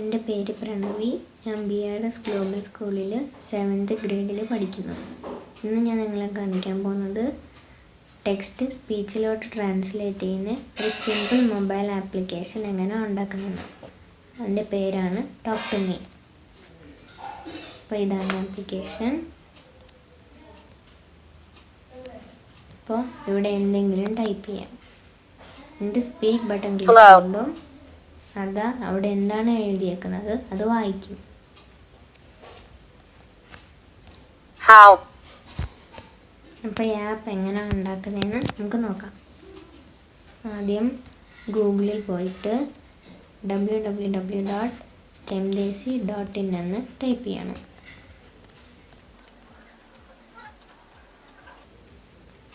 എന്റെ പേര് പ്രണവി. ഞാൻ ബി ആർ എസ് ഗ്ലോബൽ സ്കൂളിൽ സെവൻത് ഗ്രേഡിൽ പഠിക്കുന്നു. ഇന്ന് ഞാൻ നിങ്ങളെ കാണിക്കാൻ പോകുന്നത് ടെക്സ്റ്റ് സ്പീച്ചിലോട്ട് ട്രാൻസ്ലേറ്റ് ചെയ്യുന്ന ഒരു സിമ്പിൾ മൊബൈൽ ആപ്ലിക്കേഷൻ എങ്ങനെ ഉണ്ടാക്കുന്നതെന്ന്. അതിന്റെ പേരാണ് ടോക്ക് ടു മീ അപ്പോൾ ഇതാണ് ആപ്ലിക്കേഷൻ അപ്പോൾ ഇവിടെ എന്തെങ്കിലും ടൈപ്പ് ചെയ്യാം. എന്റെ സ്പീക്ക് ബട്ടൺ ക്ലിക്ക്. ചെയ്യുമ്പോൾ അതാ അവിടെ എന്താണ് എഴുതിയേക്കുന്നത്? അത് വായിക്കും. അപ്പൊ അപ്പോൾ ഈ ആപ്പ് എങ്ങനെയാണ് ഉണ്ടാക്കുന്നതെന്ന് നമുക്ക് നോക്കാം. ആദ്യം ഗൂഗിളിൽ പോയിട്ട് W W W dot stem desi dot in എന്ന് ടൈപ്പ് ചെയ്യണം.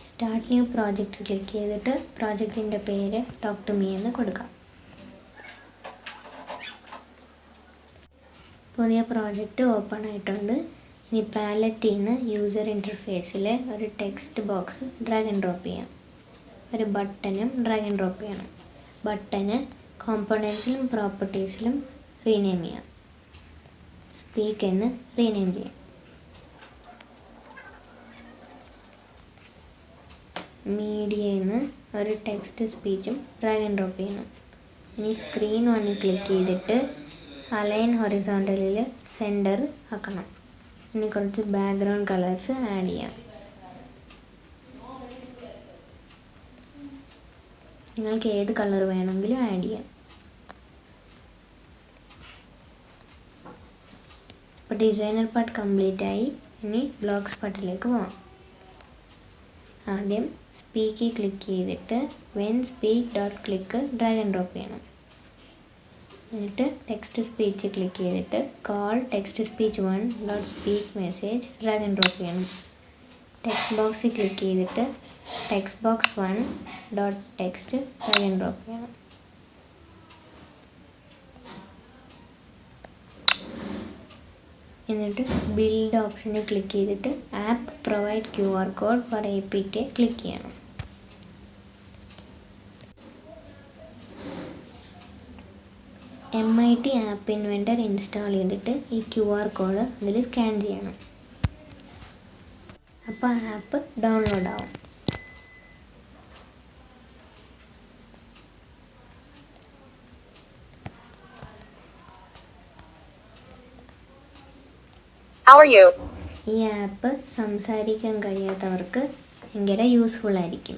സ്റ്റാർട്ട് ന്യൂ പ്രോജക്റ്റ് ക്ലിക്ക് ചെയ്തിട്ട് പ്രോജക്റ്റിന്റെ പേര് ഡോക്ടർ ടു മീ എന്ന് കൊടുക്കാം. പുതിയ പ്രോജക്റ്റ് ഓപ്പൺ ആയിട്ടുണ്ട്. ഇനി പാലറ്റിൽ നിന്ന് യൂസർ ഇന്റർഫേസിലെ ഒരു text box drag and drop ചെയ്യാം. ഒരു ബട്ടനും ഡ്രാഗ് ആൻഡ് ഡ്രോപ്പ് ചെയ്യണം. ബട്ടന് കോമ്പണൻസിലും പ്രോപ്പർട്ടീസിലും റീനെയിം ചെയ്യാം. സ്പീക്ക് എന്ന് റീനെയിം ചെയ്യാം. മീഡിയയിൽ നിന്ന് ഒരു ടെക്സ്റ്റ് സ്പീച്ചും ഡ്രാഗ് ആൻഡ് ഡ്രോപ്പ് ചെയ്യണം. ഇനി സ്ക്രീൻ വണ്ണിൽ ക്ലിക്ക് ചെയ്തിട്ട് അലൈൻ ഹൊറിസോണ്ടലിൽ സെന്റർ ആക്കണം. ഇനി കുറച്ച് ബാക്ക്ഗ്രൗണ്ട് കളേഴ്സ് ആഡ് ചെയ്യാം. നിങ്ങൾക്ക് ഏത് കളർ വേണമെങ്കിലും ആഡ് ചെയ്യാം. ഇപ്പോൾ ഡിസൈനർ പാർട്ട് കംപ്ലീറ്റ് ആയി. ഇനി ബ്ലോക്സ് പാർട്ടിലേക്ക് പോകാം ആദ്യം സ്പീക്കിൽ ക്ലിക്ക് ചെയ്തിട്ട് when speak dot click drag and drop ചെയ്യണം. എന്നിട്ട് ടെക്സ്റ്റ് സ്പീച്ച് ക്ലിക്ക് ചെയ്തിട്ട് call text speech one dot speak message drag and drop ചെയ്യണം. ടെക്സ്റ്റ് ബോക്സിൽ ക്ലിക്ക് ചെയ്തിട്ട് text box one dot text drag and drop ചെയ്യണം. എന്നിട്ട് build ഓപ്ഷനിൽ click ചെയ്തിട്ട് app provide Q R code for A P K click ചെയ്യണം. M I T app inventor install ചെയ്തിട്ട് ഈ ക്യു ആർ കോഡ് അതിൽ സ്കാൻ ചെയ്യണം. അപ്പോൾ ആപ്പ് ഡൗൺലോഡ് ആവും? ഈ ആപ്പ് സംസാരിക്കാൻ കഴിയാത്തവർക്ക് ഭയങ്കര യൂസ്ഫുൾ ആയിരിക്കും.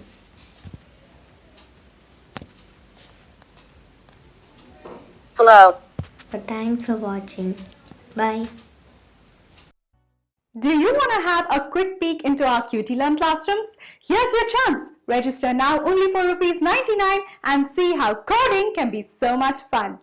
below. But thanks for watching. Bye. Do you want to have a quick peek into our QT Learn classrooms? Here's your chance. Register now only for Rs 99 and see how coding can be so much fun.